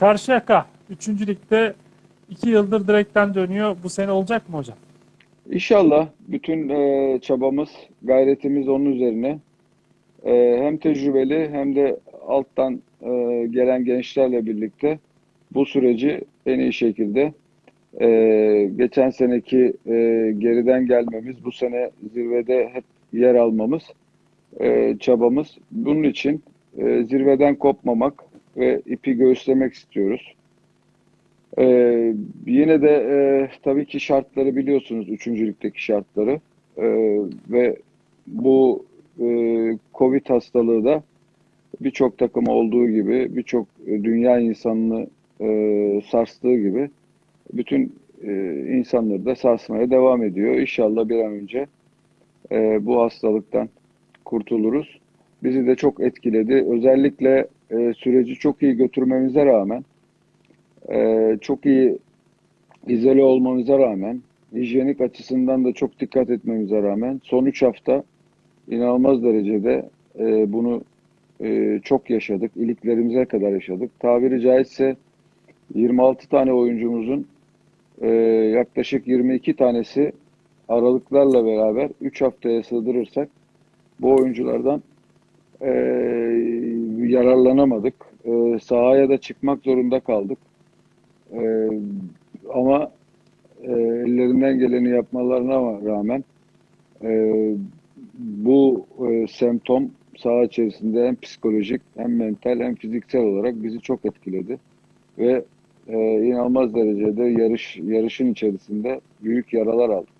Karşıyaka 3. ligde 2 yıldır direkten dönüyor. Bu sene olacak mı hocam? İnşallah bütün e, çabamız, gayretimiz onun üzerine. E, hem tecrübeli hem de alttan e, gelen gençlerle birlikte bu süreci en iyi şekilde e, geçen seneki e, geriden gelmemiz, bu sene zirvede hep yer almamız e, çabamız. Bunun için e, zirveden kopmamak ve ipi göğüslemek istiyoruz. Ee, yine de e, tabii ki şartları biliyorsunuz üçüncülükteki şartları Ee, ve bu e, Covid hastalığı da birçok takım olduğu gibi birçok dünya insanını e, sarstığı gibi bütün e, insanları da sarsmaya devam ediyor. İnşallah bir an önce e, bu hastalıktan kurtuluruz. Bizi de çok etkiledi. Özellikle e, süreci çok iyi götürmemize rağmen ee, çok iyi izole olmamıza rağmen, hijyenik açısından da çok dikkat etmemize rağmen son 3 hafta inanılmaz derecede e, bunu e, çok yaşadık. İliklerimize kadar yaşadık. Tabiri caizse 26 tane oyuncumuzun e, yaklaşık 22 tanesi aralıklarla beraber 3 haftaya sığdırırsak bu oyunculardan e, yararlanamadık. E, sahaya da çıkmak zorunda kaldık. Ee, ama e, ellerinden geleni yapmalarına rağmen e, bu e, semptom saha içerisinde hem psikolojik hem mental hem fiziksel olarak bizi çok etkiledi ve e, inanılmaz derecede yarış yarışın içerisinde büyük yaralar aldık.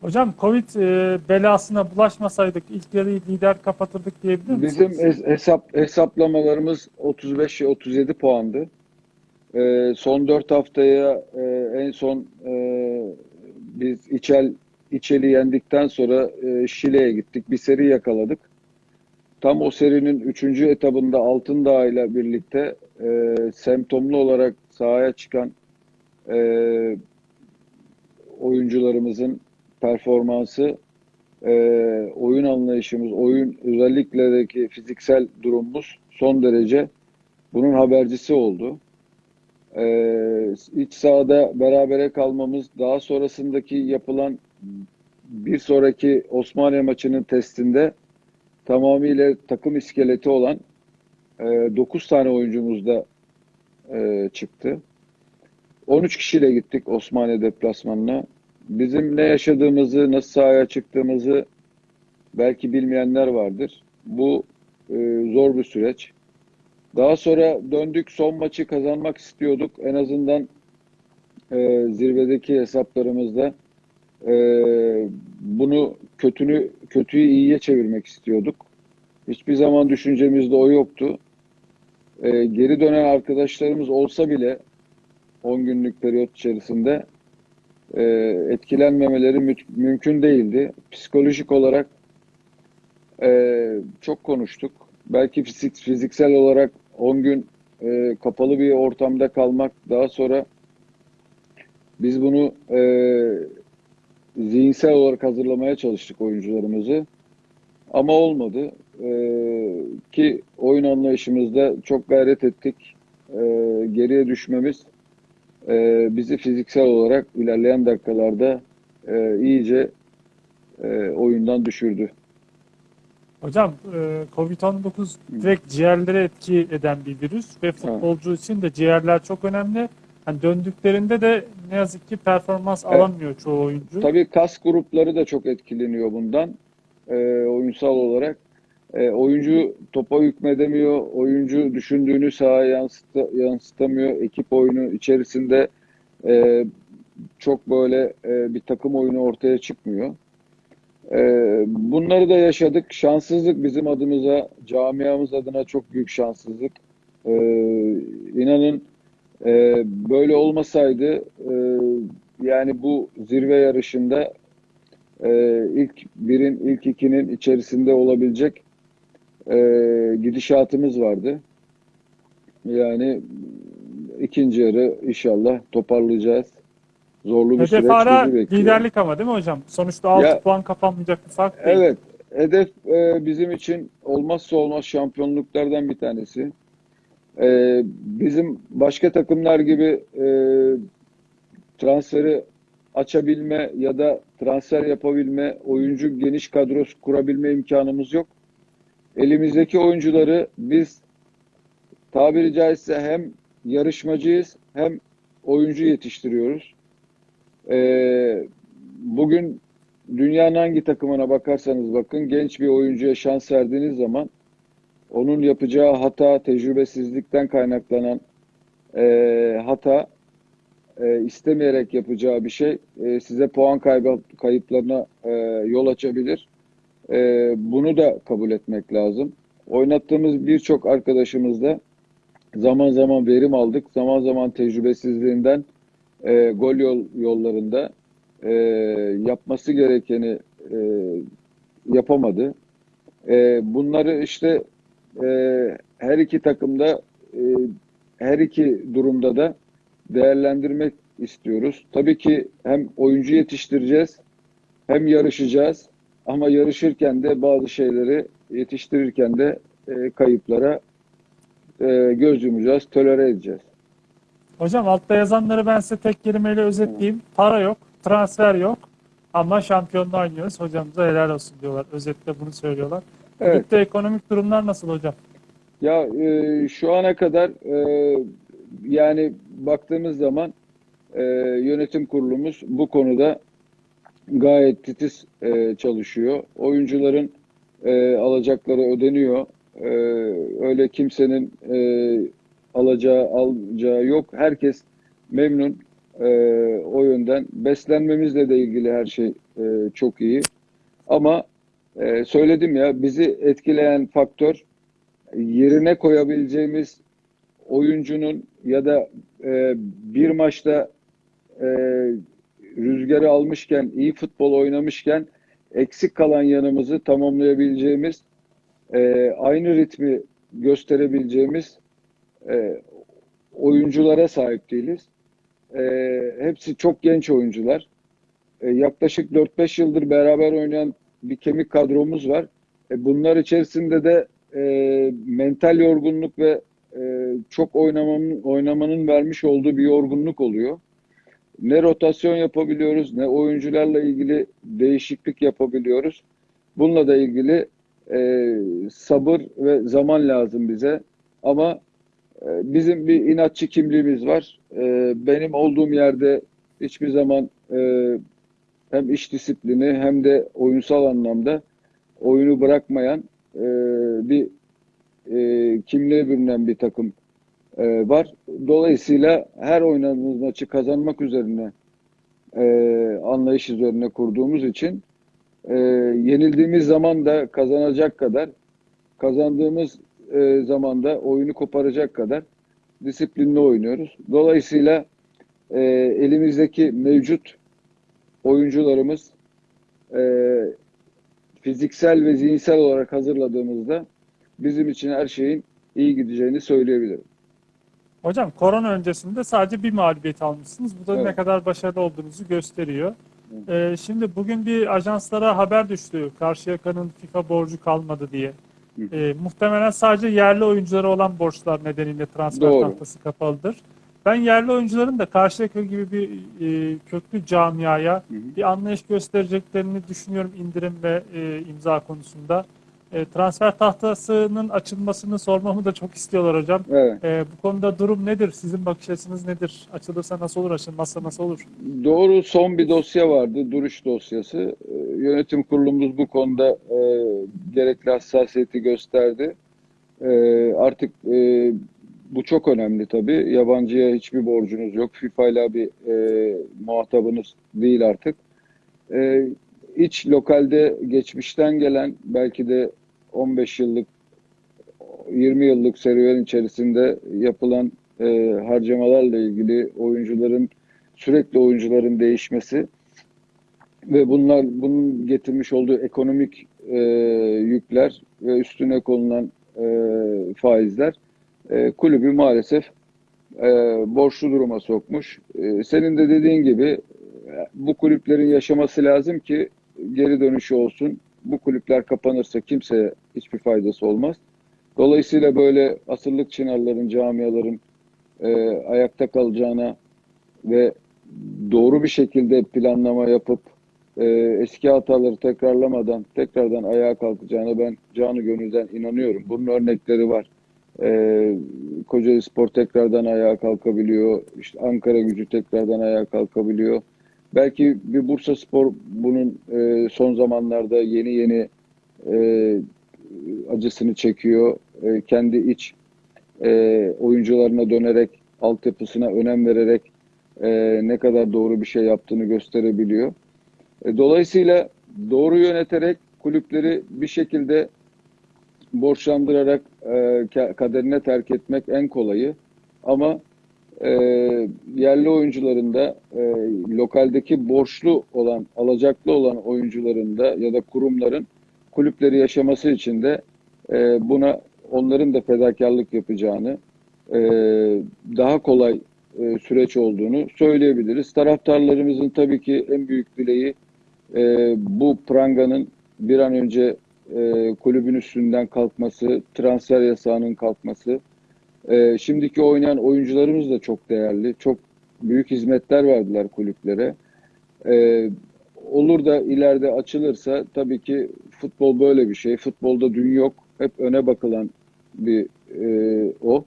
Hocam Covid e, belasına bulaşmasaydık ilk yarıyı lider kapatırdık diyebilir misiniz? Bizim es- hesap hesaplamalarımız 35 37 puandı. Ee, son 4 haftaya e, en son e, biz İçel İçel'i yendikten sonra e, Şile'ye gittik. Bir seri yakaladık. Tam o serinin 3. etabında Altındağ ile birlikte e, semptomlu olarak sahaya çıkan e, oyuncularımızın performansı, e, oyun anlayışımız, oyun özellikle fiziksel durumumuz son derece bunun habercisi oldu. Ee, iç sahada berabere kalmamız, daha sonrasındaki yapılan bir sonraki Osmaniye maçının testinde tamamıyla takım iskeleti olan e, 9 tane oyuncumuz da e, çıktı. 13 kişiyle gittik Osmaniye deplasmanına. Bizim ne yaşadığımızı, nasıl sahaya çıktığımızı belki bilmeyenler vardır. Bu e, zor bir süreç. Daha sonra döndük son maçı kazanmak istiyorduk. En azından e, zirvedeki hesaplarımızda e, bunu kötünü kötüyü iyiye çevirmek istiyorduk. Hiçbir zaman düşüncemizde o yoktu. E, geri dönen arkadaşlarımız olsa bile 10 günlük periyot içerisinde e, etkilenmemeleri mü mümkün değildi. Psikolojik olarak e, çok konuştuk. Belki fizik, fiziksel olarak 10 gün e, kapalı bir ortamda kalmak daha sonra biz bunu e, zihinsel olarak hazırlamaya çalıştık oyuncularımızı. Ama olmadı. E, ki oyun anlayışımızda çok gayret ettik. E, geriye düşmemiz e, bizi fiziksel olarak ilerleyen dakikalarda e, iyice e, oyundan düşürdü. Hocam e, Covid-19 direkt ciğerlere etki eden bir virüs ve futbolcu için de ciğerler çok önemli. Yani döndüklerinde de ne yazık ki performans Evet. alamıyor çoğu oyuncu. Tabii kas grupları da çok etkileniyor bundan e, oyunsal olarak. E, oyuncu topa hükmedemiyor, oyuncu düşündüğünü sahaya yansıta, yansıtamıyor. Ekip oyunu içerisinde e, çok böyle e, bir takım oyunu ortaya çıkmıyor. E, bunları da yaşadık. Şanssızlık bizim adımıza, camiamız adına çok büyük şanssızlık. E, inanın e, böyle olmasaydı e, yani bu zirve yarışında e, ilk birin, ilk ikinin içerisinde olabilecek e, gidişatımız vardı. Yani ikinci yarı inşallah toparlayacağız. Zorlu bir Hedef süreç hala bizi bekliyor. liderlik ama değil mi hocam? Sonuçta 6 Ya- puan kapanmayacak bir fark değil. Evet, hedef e, bizim için olmazsa olmaz şampiyonluklardan bir tanesi. Ee, bizim başka takımlar gibi e, transferi açabilme ya da transfer yapabilme, oyuncu geniş kadrosu kurabilme imkanımız yok. Elimizdeki oyuncuları biz tabiri caizse hem yarışmacıyız hem oyuncu yetiştiriyoruz. Ee, bugün dünyanın hangi takımına bakarsanız bakın genç bir oyuncuya şans verdiğiniz zaman onun yapacağı hata, tecrübesizlikten kaynaklanan e, hata e, istemeyerek yapacağı bir şey e, size puan kaybı, kayıplarına e, yol açabilir. E, bunu da kabul etmek lazım. Oynattığımız birçok arkadaşımızda zaman zaman verim aldık. Zaman zaman tecrübesizliğinden e, gol yol, yollarında e, yapması gerekeni e, yapamadı. E, bunları işte e, her iki takımda e, her iki durumda da değerlendirmek istiyoruz. Tabii ki hem oyuncu yetiştireceğiz hem yarışacağız ama yarışırken de bazı şeyleri yetiştirirken de e, kayıplara e, göz yumacağız, tolere edeceğiz. Hocam altta yazanları ben size tek kelimeyle özetleyeyim. Para yok, transfer yok ama şampiyonluğa oynuyoruz. Hocamıza helal olsun diyorlar. Özetle bunu söylüyorlar. Evet. Ligde ekonomik durumlar nasıl hocam? Ya e, şu ana kadar e, yani baktığımız zaman e, yönetim kurulumuz bu konuda gayet titiz e, çalışıyor. Oyuncuların e, alacakları ödeniyor. E, öyle kimsenin e, alacağı alacağı yok. Herkes memnun e, o yönden. Beslenmemizle de ilgili her şey e, çok iyi. Ama e, söyledim ya bizi etkileyen faktör yerine koyabileceğimiz oyuncunun ya da e, bir maçta e, rüzgarı almışken, iyi futbol oynamışken eksik kalan yanımızı tamamlayabileceğimiz, e, aynı ritmi gösterebileceğimiz e, oyunculara sahip değiliz. E, hepsi çok genç oyuncular. E, yaklaşık 4-5 yıldır beraber oynayan bir kemik kadromuz var. E, bunlar içerisinde de e, mental yorgunluk ve e, çok oynamanın, oynamanın vermiş olduğu bir yorgunluk oluyor. Ne rotasyon yapabiliyoruz, ne oyuncularla ilgili değişiklik yapabiliyoruz. Bununla da ilgili e, sabır ve zaman lazım bize. Ama e, bizim bir inatçı kimliğimiz var. E, benim olduğum yerde hiçbir zaman e, hem iş disiplini hem de oyunsal anlamda oyunu bırakmayan e, bir e, kimliğe bürünen bir takım e, var. Dolayısıyla her oynadığımız maçı kazanmak üzerine e, anlayış üzerine kurduğumuz için e, yenildiğimiz zaman da kazanacak kadar kazandığımız e, zaman da oyunu koparacak kadar disiplinli oynuyoruz. Dolayısıyla e, elimizdeki mevcut oyuncularımız e, fiziksel ve zihinsel olarak hazırladığımızda bizim için her şeyin iyi gideceğini söyleyebilirim. Hocam korona öncesinde sadece bir mağlubiyet almışsınız. Bu da Evet. ne kadar başarılı olduğunuzu gösteriyor. Ee, şimdi bugün bir ajanslara haber düştü. Karşıyaka'nın FIFA borcu kalmadı diye. Ee, muhtemelen sadece yerli oyunculara olan borçlar nedeniyle transfer Doğru. tahtası kapalıdır. Ben yerli oyuncuların da Karşıyaka gibi bir e, köklü camiaya Hı hı. bir anlayış göstereceklerini düşünüyorum indirim ve e, imza konusunda. E, transfer tahtasının açılmasını sormamı da çok istiyorlar hocam. Evet. E, bu konuda durum nedir? Sizin bakış açınız nedir? Açılırsa nasıl olur? Açılmazsa nasıl olur? Doğru son bir dosya vardı, duruş dosyası. Ee, Yönetim kurulumuz bu konuda e, gerekli hassasiyeti gösterdi. E, artık e, bu çok önemli tabii. Yabancıya hiçbir borcunuz yok. FIFA ile bir e, muhatabınız değil artık. E, iç lokalde geçmişten gelen belki de 15 yıllık 20 yıllık serüven içerisinde yapılan e, harcamalarla ilgili oyuncuların sürekli oyuncuların değişmesi ve bunlar bunun getirmiş olduğu ekonomik e, yükler ve üstüne konulan e, faizler e, kulübü maalesef e, borçlu duruma sokmuş. E, senin de dediğin gibi e, bu kulüplerin yaşaması lazım ki geri dönüşü olsun. Bu kulüpler kapanırsa kimseye hiçbir faydası olmaz. Dolayısıyla böyle asırlık çınarların, camiaların e, ayakta kalacağına ve doğru bir şekilde planlama yapıp e, eski hataları tekrarlamadan tekrardan ayağa kalkacağına ben canı gönülden inanıyorum. Bunun örnekleri var. E, Kocaeli Spor tekrardan ayağa kalkabiliyor. İşte Ankara gücü tekrardan ayağa kalkabiliyor. Belki bir Bursa Spor bunun e, son zamanlarda yeni yeni e, acısını çekiyor. E, kendi iç e, oyuncularına dönerek, altyapısına önem vererek e, ne kadar doğru bir şey yaptığını gösterebiliyor. E, dolayısıyla doğru yöneterek kulüpleri bir şekilde borçlandırarak e, ka- kaderine terk etmek en kolayı. Ama e, yerli oyuncuların da e, lokaldeki borçlu olan, alacaklı olan oyuncuların da ya da kurumların kulüpleri yaşaması için de e, buna onların da fedakarlık yapacağını, e, daha kolay e, süreç olduğunu söyleyebiliriz. Taraftarlarımızın tabii ki en büyük dileği e, bu pranganın bir an önce e, kulübün üstünden kalkması, transfer yasağının kalkması. E, şimdiki oynayan oyuncularımız da çok değerli. Çok büyük hizmetler verdiler kulüplere. E, olur da ileride açılırsa tabii ki futbol böyle bir şey. Futbolda dün yok. Hep öne bakılan bir e, o.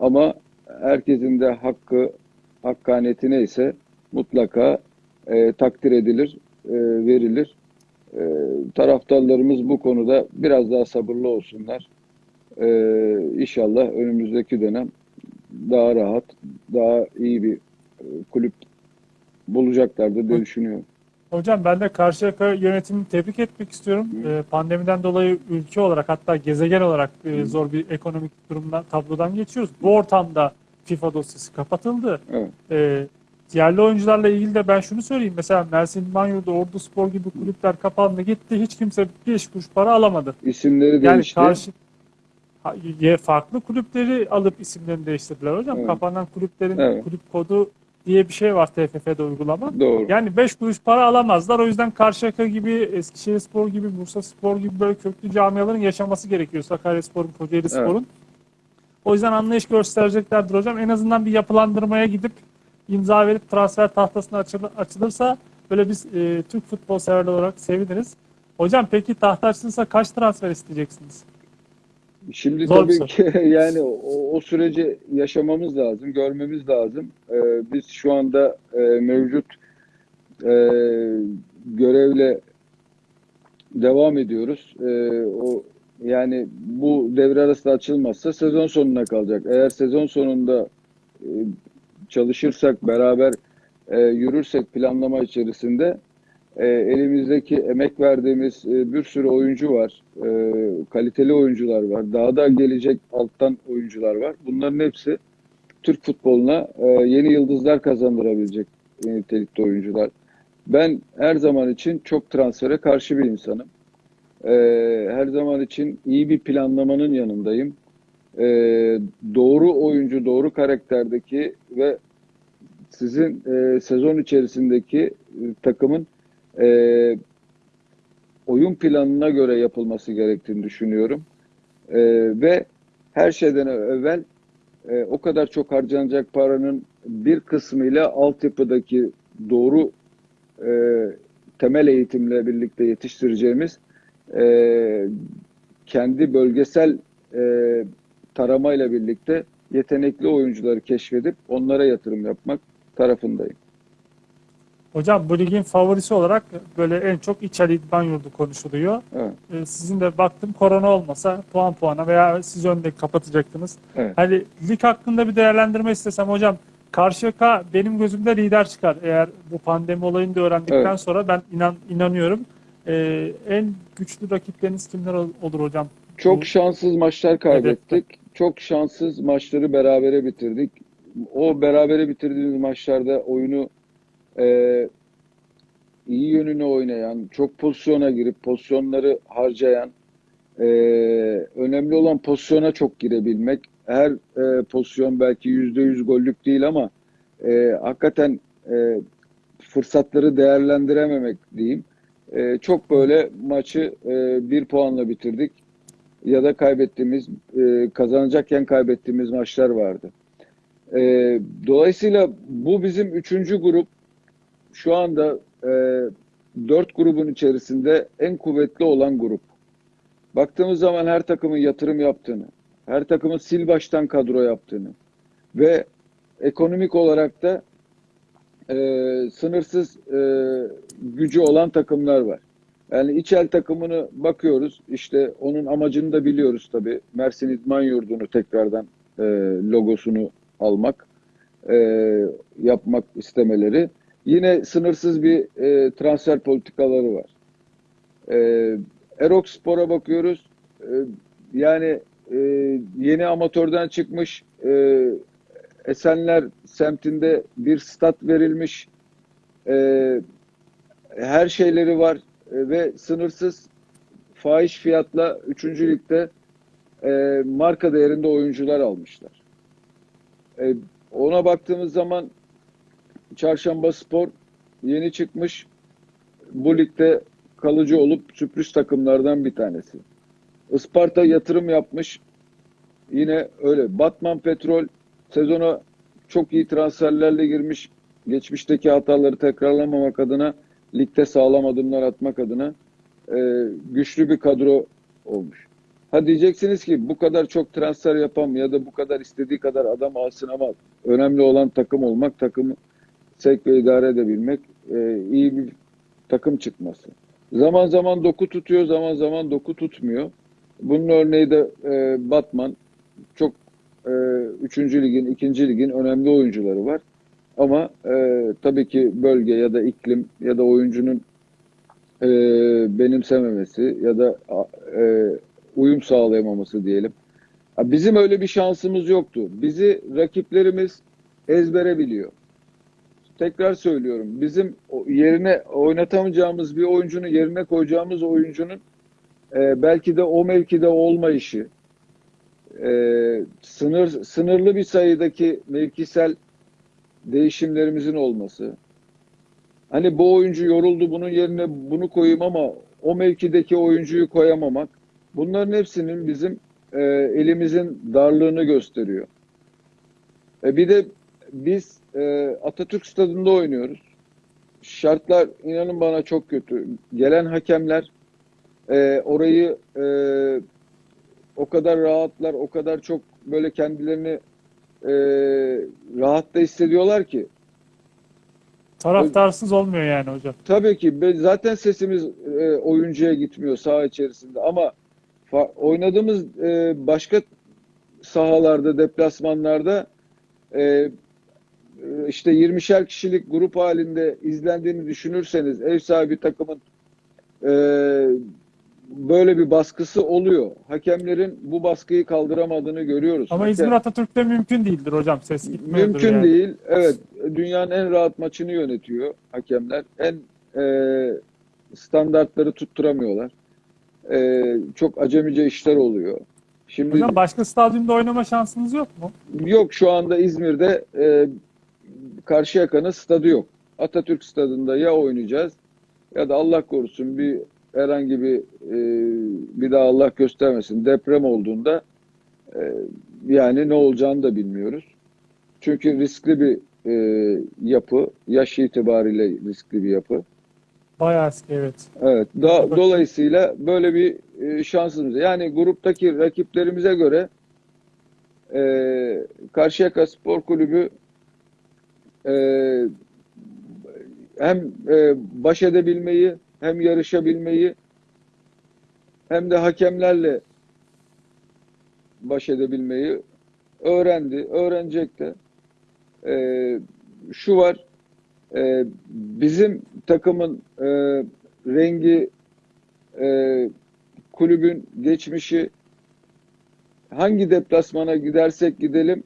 Ama herkesin de hakkı, hakkaniyeti neyse mutlaka e, takdir edilir, e, verilir. E, taraftarlarımız bu konuda biraz daha sabırlı olsunlar. E, inşallah önümüzdeki dönem daha rahat, daha iyi bir e, kulüp bulacaklardır diye düşünüyorum. Hocam ben de Karşıyaka yönetimini tebrik etmek istiyorum. Ee, pandemiden dolayı ülke olarak hatta gezegen olarak e, zor bir ekonomik durumdan tablodan geçiyoruz. Bu ortamda FIFA dosyası kapatıldı. Evet. Ee, yerli oyuncularla ilgili de ben şunu söyleyeyim. Mesela Mersin Manyur'da Ordu Spor gibi kulüpler kapandı gitti. Hiç kimse 5 kuruş para alamadı. İsimleri Yani değişti. karşı farklı kulüpleri alıp isimlerini değiştirdiler hocam. Evet. Kapanan kulüplerin Evet. kulüp kodu diye bir şey var TFF'de uygulama. Doğru. Yani 5 kuruş para alamazlar. O yüzden Karşıyaka gibi, Eskişehir Spor gibi, Bursa Spor gibi böyle köklü camiaların yaşaması gerekiyor. Sakaryaspor'un, Kocaeli Spor'un. O yüzden anlayış göstereceklerdir hocam. En azından bir yapılandırmaya gidip imza verip transfer tahtasına açıl- açılırsa böyle biz e, Türk futbol severler olarak seviniriz. Hocam peki tahta açılırsa kaç transfer isteyeceksiniz? Şimdi Zor tabii ki yani o, o süreci yaşamamız lazım, görmemiz lazım. Ee, biz şu anda e, mevcut e, görevle devam ediyoruz. Ee, o yani bu devre arası açılmazsa sezon sonuna kalacak. Eğer sezon sonunda e, çalışırsak, beraber e, yürürsek planlama içerisinde e, elimizdeki emek verdiğimiz e, bir sürü oyuncu var. E, kaliteli oyuncular var. Daha da gelecek alttan oyuncular var. Bunların hepsi Türk futboluna e, yeni yıldızlar kazandırabilecek nitelikte oyuncular. Ben her zaman için çok transfere karşı bir insanım. E, her zaman için iyi bir planlamanın yanındayım. E, doğru oyuncu, doğru karakterdeki ve sizin e, sezon içerisindeki e, takımın e, oyun planına göre yapılması gerektiğini düşünüyorum. E, ve her şeyden evvel e, o kadar çok harcanacak paranın bir kısmıyla altyapıdaki doğru e, temel eğitimle birlikte yetiştireceğimiz e, kendi bölgesel e, taramayla birlikte yetenekli oyuncuları keşfedip onlara yatırım yapmak tarafındayım. Hocam bu ligin favorisi olarak böyle en çok İçali İdman Yurdu konuşuluyor. Evet. Ee, sizin de baktım korona olmasa puan puana veya siz önde kapatacaktınız. Evet. Hani lig hakkında bir değerlendirme istesem hocam Karşıyaka benim gözümde lider çıkar. Eğer bu pandemi olayını da öğrendikten Evet. sonra ben inan inanıyorum. Ee, en güçlü rakipleriniz kimler ol- olur hocam? Çok Bu- şanssız maçlar kaybettik. Çok şanssız maçları berabere bitirdik. O berabere bitirdiğimiz maçlarda oyunu e, iyi yönüne oynayan, çok pozisyona girip pozisyonları harcayan, e, önemli olan pozisyona çok girebilmek. Her e, pozisyon belki yüzde yüz gollük değil ama e, hakikaten e, fırsatları değerlendirememek diyeyim. E, çok böyle maçı e, bir puanla bitirdik. ya da kaybettiğimiz, e, kazanacakken kaybettiğimiz maçlar vardı. E, dolayısıyla bu bizim üçüncü grup. Şu anda e, dört grubun içerisinde en kuvvetli olan grup. Baktığımız zaman her takımın yatırım yaptığını, her takımın sil baştan kadro yaptığını ve ekonomik olarak da e, sınırsız e, gücü olan takımlar var. Yani İçel takımını bakıyoruz. İşte onun amacını da biliyoruz tabii. Mersin İdman Yurdu'nu tekrardan e, logosunu almak, e, yapmak istemeleri. Yine sınırsız bir e, transfer politikaları var. E, Erok Spor'a bakıyoruz. E, yani e, yeni amatörden çıkmış e, Esenler semtinde bir stat verilmiş. E, her şeyleri var E, ve sınırsız fahiş fiyatla 3. ligde e, marka değerinde oyuncular almışlar. E, ona baktığımız zaman Çarşamba Spor yeni çıkmış. Bu ligde kalıcı olup sürpriz takımlardan bir tanesi. Isparta yatırım yapmış. Yine öyle. Batman Petrol sezona çok iyi transferlerle girmiş. Geçmişteki hataları tekrarlamamak adına ligde sağlam adımlar atmak adına e, güçlü bir kadro olmuş. Ha diyeceksiniz ki bu kadar çok transfer yapan ya da bu kadar istediği kadar adam alsın ama önemli olan takım olmak, takımı sevk ve idare edebilmek, e, iyi bir takım çıkması. Zaman zaman doku tutuyor, zaman zaman doku tutmuyor. Bunun örneği de e, Batman. Çok e, 3. ligin, 2. ligin önemli oyuncuları var. Ama e, tabii ki bölge ya da iklim ya da oyuncunun e, benimsememesi ya da e, uyum sağlayamaması diyelim. Bizim öyle bir şansımız yoktu. Bizi rakiplerimiz ezbere biliyor. Tekrar söylüyorum. Bizim yerine oynatamayacağımız bir oyuncunun yerine koyacağımız oyuncunun e, belki de o mevkide olmayışı, e, sınır sınırlı bir sayıdaki mevkisel değişimlerimizin olması. Hani bu oyuncu yoruldu bunun yerine bunu koyayım ama o mevkideki oyuncuyu koyamamak. Bunların hepsinin bizim e, elimizin darlığını gösteriyor. E, bir de biz e, Atatürk Stadı'nda oynuyoruz. Şartlar inanın bana çok kötü. Gelen hakemler e, orayı e, o kadar rahatlar, o kadar çok böyle kendilerini e, rahatta hissediyorlar ki. Taraftarsız olmuyor yani hocam. Tabii ki zaten sesimiz e, oyuncuya gitmiyor saha içerisinde ama oynadığımız e, başka sahalarda, deplasmanlarda e, işte 20'şer kişilik grup halinde izlendiğini düşünürseniz ev sahibi takımın e, böyle bir baskısı oluyor. Hakemlerin bu baskıyı kaldıramadığını görüyoruz. Ama Hakem- İzmir Atatürk'te mümkün değildir hocam. Ses gitmiyordur Mümkün yani. değil. Evet. Dünyanın en rahat maçını yönetiyor hakemler. En e, standartları tutturamıyorlar. E, çok acemice işler oluyor. Şimdi Hocam başka stadyumda oynama şansınız yok mu? yok şu anda İzmir'de e, Karşıyaka'nın stadı yok. Atatürk stadında ya oynayacağız ya da Allah korusun bir herhangi bir e, bir daha Allah göstermesin deprem olduğunda e, yani ne olacağını da bilmiyoruz. Çünkü riskli bir e, yapı, yaş itibariyle riskli bir yapı. Bayağı eski evet. Evet. Da, dolayısıyla böyle bir e, şansımız. Yani gruptaki rakiplerimize göre e, Karşıyaka Spor Kulübü e, hem e, baş edebilmeyi hem yarışabilmeyi hem de hakemlerle baş edebilmeyi öğrendi, öğrenecek de. E, şu var, bizim takımın rengi, kulübün geçmişi, hangi deplasmana gidersek gidelim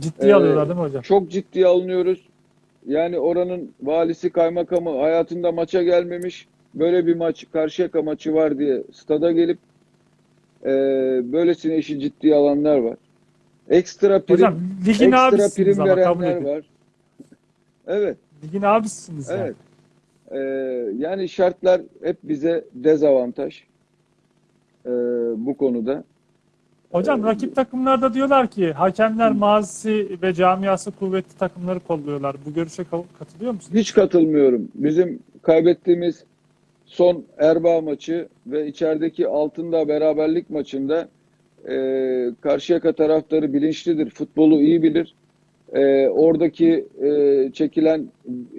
Ciddiye Ee, alıyorlar değil mi hocam? çok ciddiye alınıyoruz. Yani oranın valisi kaymakamı hayatında maça gelmemiş. Böyle bir maç, Karşıyaka maçı var diye stada gelip e, böylesine işi ciddiye alanlar var. Ekstra prim, Hocam ligin ekstra prim ama verenler var. Evet, Ligin abisiniz yani. evet. Ee, yani şartlar hep bize dezavantaj. e, bu konuda. Hocam rakip takımlarda diyorlar ki hakemler mazisi ve camiası kuvvetli takımları kolluyorlar. Bu görüşe ka- katılıyor musun? Hiç katılmıyorum. Bizim kaybettiğimiz son Erbaa maçı ve içerideki Altındağ beraberlik maçında e, Karşıyaka taraftarı bilinçlidir. Futbolu iyi bilir. E, oradaki e, çekilen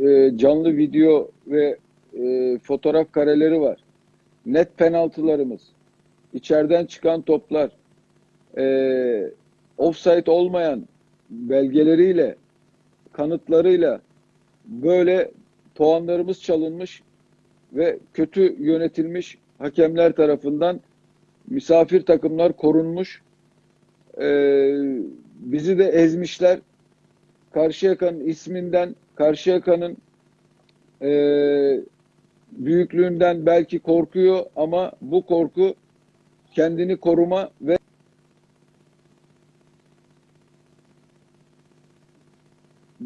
e, canlı video ve e, fotoğraf kareleri var. Net penaltılarımız, içeriden çıkan toplar, e, offside olmayan belgeleriyle, kanıtlarıyla böyle puanlarımız çalınmış ve kötü yönetilmiş hakemler tarafından misafir takımlar korunmuş. Ee, bizi de ezmişler. Karşıyaka'nın isminden, Karşıyaka'nın e, büyüklüğünden belki korkuyor ama bu korku kendini koruma ve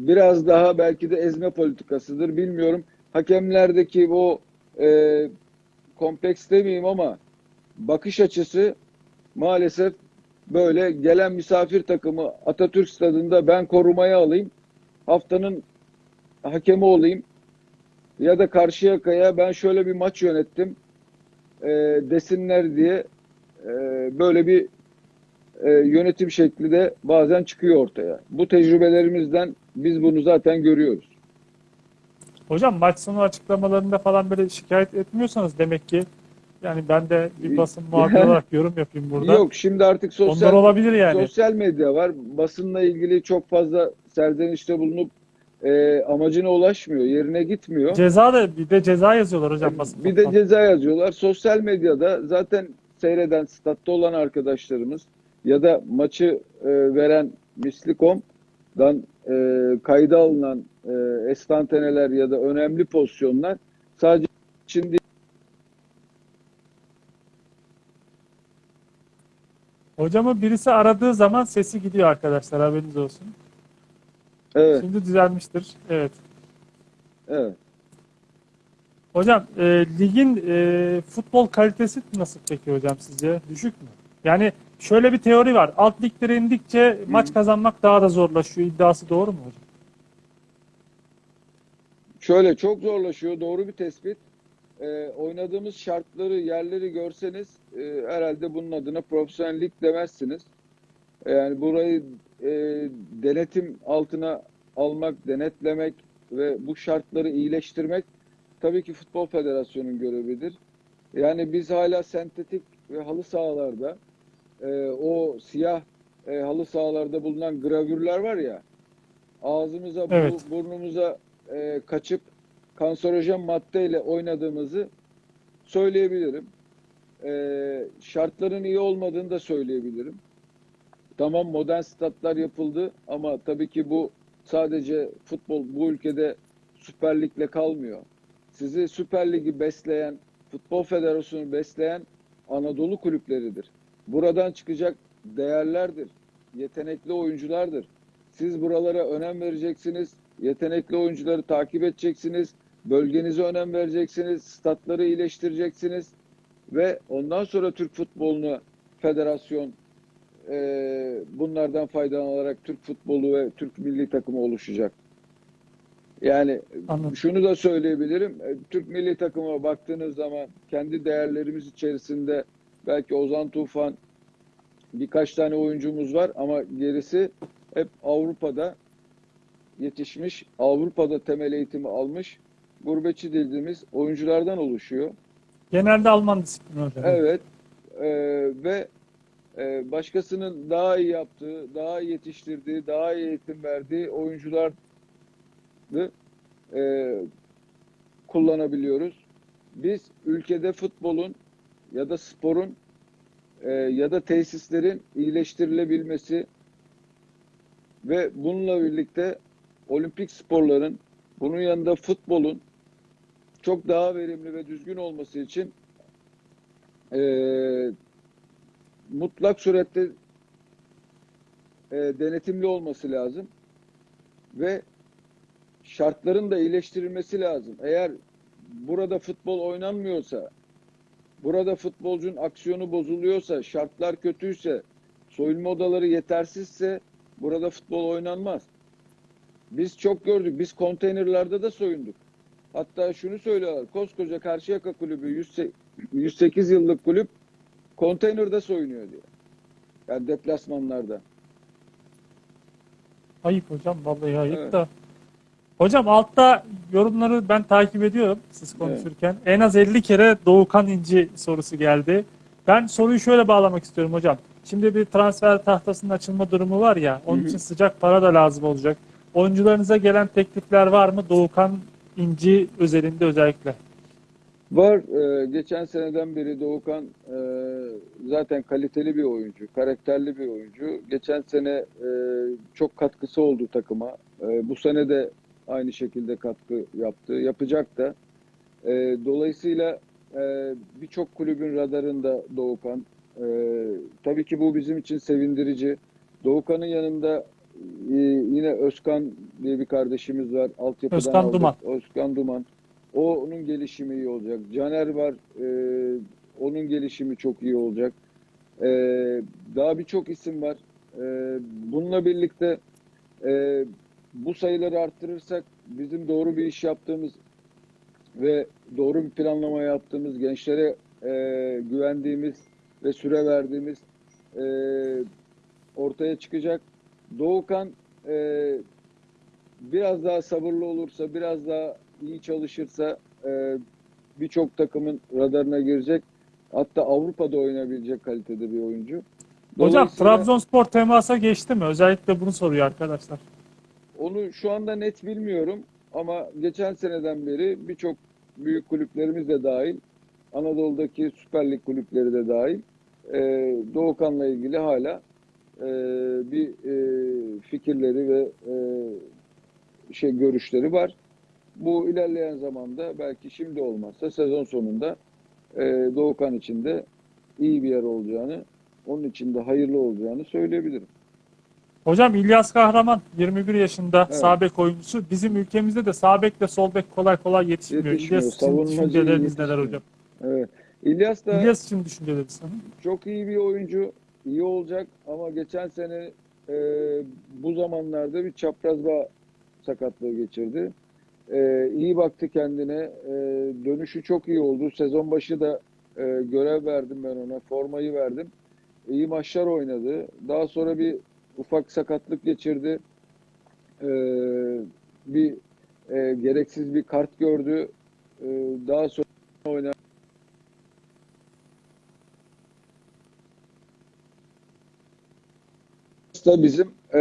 biraz daha belki de ezme politikasıdır. Bilmiyorum. Hakemlerdeki o e, kompleks demeyeyim ama bakış açısı maalesef böyle gelen misafir takımı Atatürk Stadında ben korumaya alayım. Haftanın hakemi olayım. Ya da Karşıyaka'ya ben şöyle bir maç yönettim e, desinler diye e, böyle bir e, yönetim şekli de bazen çıkıyor ortaya. Bu tecrübelerimizden biz bunu zaten görüyoruz. Hocam maç sonu açıklamalarında falan böyle şikayet etmiyorsanız demek ki yani ben de bir basın muhabiri olarak yorum yapayım burada. Yok şimdi artık Ondan sosyal olabilir yani. sosyal medya var. Basınla ilgili çok fazla serzenişte bulunup e, amacına ulaşmıyor, yerine gitmiyor. Ceza da bir de ceza yazıyorlar hocam basın Bir de ceza yazıyorlar. Sosyal medyada zaten seyreden, statta olan arkadaşlarımız ya da maçı e, veren Mislikom'dan e, kayda alınan e, estanteneler ya da önemli pozisyonlar sadece şimdi Hocamı birisi aradığı zaman sesi gidiyor arkadaşlar haberiniz olsun. evet, Şimdi düzelmiştir. Evet. evet. Hocam e, ligin e, futbol kalitesi nasıl peki hocam sizce? Düşük mü? Yani şöyle bir teori var. Alt liglere indikçe maç kazanmak daha da zorlaşıyor. iddiası doğru mu hocam? Şöyle çok zorlaşıyor. Doğru bir tespit. Ee, oynadığımız şartları, yerleri görseniz e, herhalde bunun adına profesyonellik demezsiniz. E, Yani burayı e, denetim altına almak, denetlemek ve bu şartları iyileştirmek tabii ki Futbol Federasyonu'nun görevidir. Yani biz hala sentetik ve halı sahalarda e, o siyah e, halı sahalarda bulunan gravürler var ya ağzımıza, bu- Evet. burnumuza e, kaçıp kanserojen maddeyle oynadığımızı söyleyebilirim. E, şartların iyi olmadığını da söyleyebilirim. Tamam modern statlar yapıldı ama tabii ki bu sadece futbol bu ülkede Süper Lig'le kalmıyor. Sizi Süper Lig'i besleyen, Futbol Federasyonu besleyen Anadolu kulüpleridir. Buradan çıkacak değerlerdir, yetenekli oyunculardır. Siz buralara önem vereceksiniz, yetenekli oyuncuları takip edeceksiniz, bölgenize önem vereceksiniz, statları iyileştireceksiniz ve ondan sonra Türk futbolunu federasyon e, bunlardan faydalanarak Türk futbolu ve Türk milli takımı oluşacak. Yani Anladım. şunu da söyleyebilirim. e, Türk milli takıma baktığınız zaman kendi değerlerimiz içerisinde belki Ozan Tufan birkaç tane oyuncumuz var ama gerisi hep Avrupa'da yetişmiş, Avrupa'da temel eğitimi almış, gurbetçi dediğimiz oyunculardan oluşuyor. Genelde Alman disiplini hocam. Evet e, ve e, başkasının daha iyi yaptığı, daha iyi yetiştirdiği, daha iyi eğitim verdiği oyuncular e, kullanabiliyoruz. Biz ülkede futbolun ya da sporun e, ya da tesislerin iyileştirilebilmesi ve bununla birlikte olimpik sporların bunun yanında futbolun çok daha verimli ve düzgün olması için e, mutlak surette e, denetimli olması lazım ve şartların da iyileştirilmesi lazım. Eğer burada futbol oynanmıyorsa Burada futbolcunun aksiyonu bozuluyorsa, şartlar kötüyse, soyunma odaları yetersizse burada futbol oynanmaz. Biz çok gördük. Biz konteynerlarda da soyunduk. Hatta şunu söylüyorlar. Koskoca Karşıyaka Kulübü 108 108 yıllık kulüp konteynerde soyunuyor diye. Yani deplasmanlarda. Ayıp hocam vallahi ayıp Evet. da. Hocam altta yorumları ben takip ediyorum siz konuşurken. En az 50 kere Doğukan İnci sorusu geldi. Ben soruyu şöyle bağlamak istiyorum hocam. Şimdi bir transfer tahtasının açılma durumu var ya. Onun için sıcak para da lazım olacak. Oyuncularınıza gelen teklifler var mı? Doğukan İnci özelinde özellikle. Var. e, geçen seneden beri Doğukan e, zaten kaliteli bir oyuncu, karakterli bir oyuncu. Geçen sene e, çok katkısı oldu takıma. E, bu sene de aynı şekilde katkı yaptı, yapacak da. E, dolayısıyla e, birçok kulübün radarında Doğukan. E, tabii ki bu bizim için sevindirici. Doğukan'ın yanında e, yine Özkan diye bir kardeşimiz var. Altyapıdan Özkan aldık. Duman. Özkan Duman. O onun gelişimi iyi olacak. Caner var. e, onun gelişimi çok iyi olacak. E, daha birçok isim var. E, bununla birlikte e, bu sayıları arttırırsak bizim doğru bir iş yaptığımız ve doğru bir planlama yaptığımız gençlere e, güvendiğimiz ve süre verdiğimiz e, ortaya çıkacak. Doğukan e, biraz daha sabırlı olursa, biraz daha iyi çalışırsa e, birçok takımın radarına girecek. Hatta Avrupa'da oynayabilecek kalitede bir oyuncu. Hocam Trabzonspor temasa geçti mi? Özellikle bunu soruyor arkadaşlar. Onu şu anda net bilmiyorum ama geçen seneden beri birçok büyük kulüplerimiz de dahil, Anadolu'daki Süper Lig kulüpleri de dahil, e, Doğukan'la ilgili hala e, bir e, fikirleri ve e, şey görüşleri var. Bu ilerleyen zamanda belki şimdi olmazsa sezon sonunda e, Doğukan için de iyi bir yer olacağını, onun için de hayırlı olacağını söyleyebilirim. Hocam İlyas Kahraman 21 yaşında Evet. sağ bek oyuncusu. Bizim ülkemizde de sağ bek ve sol bek kolay kolay yetişmiyor. Yetişmiyor, İlyas için düşünceleriniz neler hocam? Evet. İlyas da İlyas için düşünceleriniz. Çok iyi bir oyuncu, iyi olacak ama geçen sene e, bu zamanlarda bir çapraz bağ sakatlığı geçirdi. E, iyi baktı kendine, e, dönüşü çok iyi oldu. Sezon başı da e, görev verdim ben ona, formayı verdim. İyi maçlar oynadı. Daha sonra bir ufak sakatlık geçirdi. E, bir e, gereksiz bir kart gördü. E, daha sonra oynadı. da bizim e,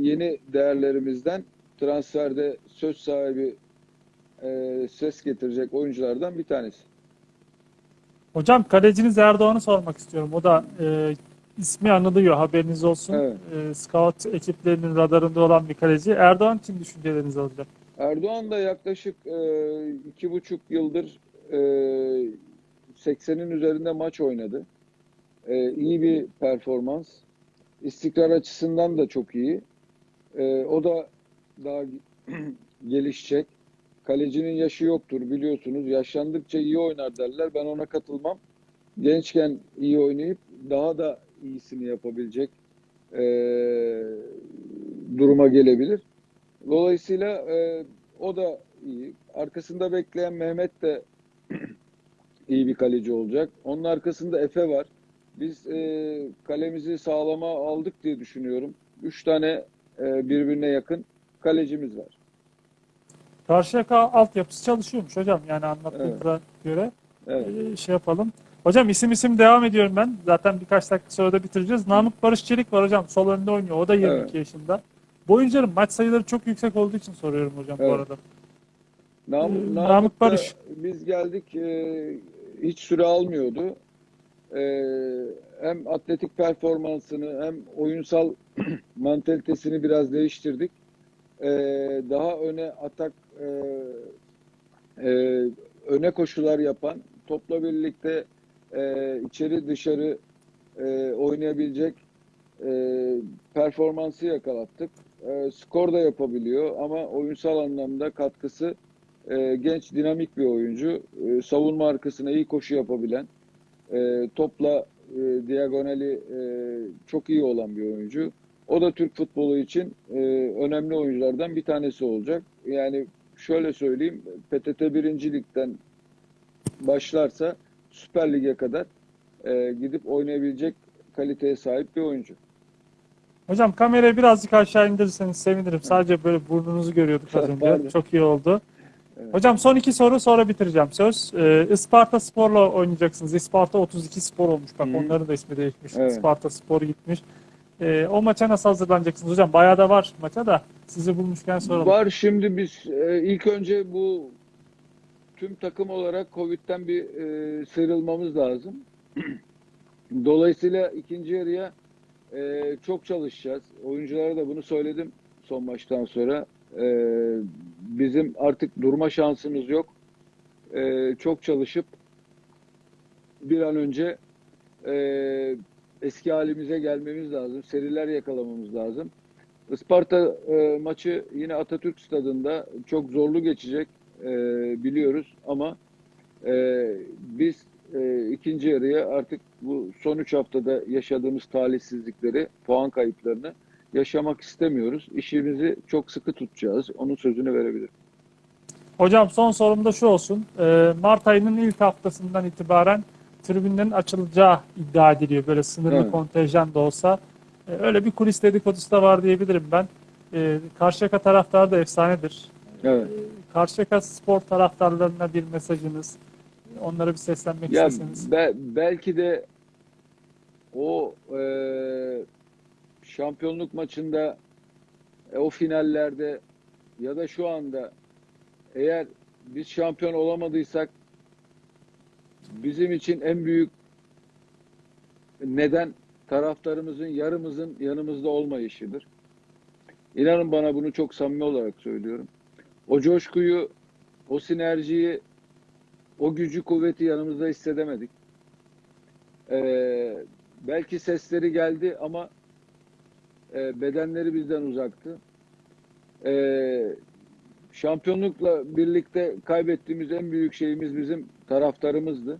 yeni değerlerimizden transferde söz sahibi e, ses getirecek oyunculardan bir tanesi. Hocam kaleciniz Erdoğan'ı sormak istiyorum. O da e, ismi anılıyor haberiniz olsun. Evet. E, scout ekiplerinin radarında olan bir kaleci. Erdoğan için düşüncelerinizi alacağım. Erdoğan da yaklaşık e, iki buçuk yıldır e, 80'in üzerinde maç oynadı. E, iyi bir performans. İstikrar açısından da çok iyi. E, o da daha gelişecek. Kalecinin yaşı yoktur biliyorsunuz. Yaşlandıkça iyi oynar derler. Ben ona katılmam. Gençken iyi oynayıp daha da iyisini yapabilecek e, duruma gelebilir. Dolayısıyla e, o da iyi. Arkasında bekleyen Mehmet de iyi bir kaleci olacak. Onun arkasında Efe var. Biz e, kalemizi sağlama aldık diye düşünüyorum. Üç tane e, birbirine yakın kalecimiz var. Karşıyaka altyapısı çalışıyormuş hocam. Yani anlattığınıza göre Evet. e, şey yapalım. Hocam isim isim devam ediyorum ben. Zaten birkaç dakika sonra da bitireceğiz. Namık Barış Çelik var hocam. Sol önde oynuyor. O da 22 Evet. yaşında. Bu oyuncuların maç sayıları çok yüksek olduğu için soruyorum hocam bu Evet. arada. Nam, Ee, Namık Namık Barış. biz geldik e, hiç süre almıyordu. E, hem atletik performansını hem oyunsal mantalitesini biraz değiştirdik. E, daha öne atak e, e, öne koşular yapan topla birlikte e, içeri dışarı e, oynayabilecek e, performansı yakalattık. E, skor da yapabiliyor ama oyunsal anlamda katkısı e, genç dinamik bir oyuncu. E, savunma arkasına iyi koşu yapabilen, e, topla e, diagonali e, çok iyi olan bir oyuncu. O da Türk futbolu için e, önemli oyunculardan bir tanesi olacak. Yani şöyle söyleyeyim, PTT 1. Lig'den başlarsa Süper Lig'e kadar e, gidip oynayabilecek kaliteye sahip bir oyuncu. Hocam kamerayı birazcık aşağı indirirseniz sevinirim. Sadece böyle burnunuzu görüyorduk az önce. Pardon. Çok iyi oldu. Evet. Hocam son iki soru sonra bitireceğim söz. Ee, Isparta Spor'la oynayacaksınız. Isparta 32 Spor olmuş. Bak Hı. onların da ismi değişmiş. Evet. Isparta Spor gitmiş. Ee, o maça nasıl hazırlanacaksınız hocam? Bayağı da var maça da sizi bulmuşken soralım. Var şimdi biz e, ilk önce bu tüm takım olarak Covid'den bir e, sıyrılmamız lazım. Dolayısıyla ikinci yarıya e, çok çalışacağız. Oyunculara da bunu söyledim son maçtan sonra. E, bizim artık durma şansımız yok. E, çok çalışıp bir an önce e, eski halimize gelmemiz lazım. Seriler yakalamamız lazım. Isparta e, maçı yine Atatürk Stadında çok zorlu geçecek e, biliyoruz ama e, biz e, ikinci yarıya artık bu son üç haftada yaşadığımız talihsizlikleri, puan kayıplarını yaşamak istemiyoruz. İşimizi çok sıkı tutacağız. Onun sözünü verebilirim. Hocam son sorum da şu olsun. Ee, Mart ayının ilk haftasından itibaren tribünlerin açılacağı iddia ediliyor. Böyle sınırlı Evet. kontenjan da olsa. Ee, öyle bir kulis dedikodusu da var diyebilirim ben. Ee, Karşıyaka taraftarı da efsanedir. Evet. Karşıyaka spor taraftarlarına bir mesajınız, onlara bir seslenmek Ya isteseniz. be- belki de o e, şampiyonluk maçında e, o finallerde ya da şu anda eğer biz şampiyon olamadıysak bizim için en büyük neden taraftarımızın yarımızın yanımızda olmayışıdır. İnanın bana bunu çok samimi olarak söylüyorum. O coşkuyu, o sinerjiyi o gücü kuvveti yanımızda hissedemedik. Ee, belki sesleri geldi ama e, bedenleri bizden uzaktı. Ee, şampiyonlukla birlikte kaybettiğimiz en büyük şeyimiz bizim taraftarımızdı.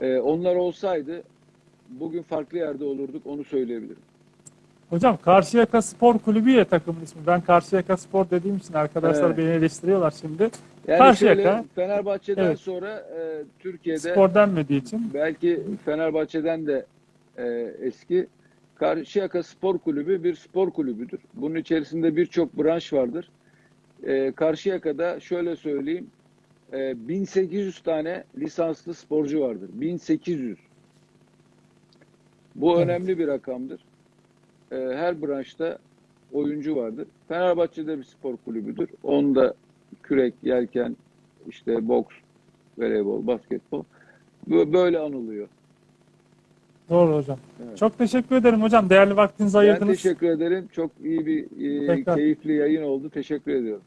Ee, onlar olsaydı bugün farklı yerde olurduk onu söyleyebilirim. Hocam Karşıyaka Spor Kulübü ya takımın ismi. Ben Karşıyaka Spor dediğim için arkadaşlar Evet. beni eleştiriyorlar şimdi. Yani Karşıyaka. şöyle Fenerbahçe'den Evet. sonra e, Türkiye'de Spor denmediği için. belki Fenerbahçe'den de e, eski Karşıyaka Spor Kulübü bir spor kulübüdür. Bunun içerisinde birçok branş vardır. E, Karşıyaka'da şöyle söyleyeyim e, 1800 tane lisanslı sporcu vardır. 1800. Bu Evet. önemli bir rakamdır. E, her branşta oyuncu vardır. Fenerbahçe'de bir spor kulübüdür. Onda kürek, yelken, işte boks, voleybol, basketbol. Böyle anılıyor. Doğru hocam. Evet. Çok teşekkür ederim hocam. Değerli vaktinizi Ben ayırdınız. teşekkür ederim. Çok iyi bir, e, Tekrar. keyifli yayın oldu. Teşekkür ediyorum.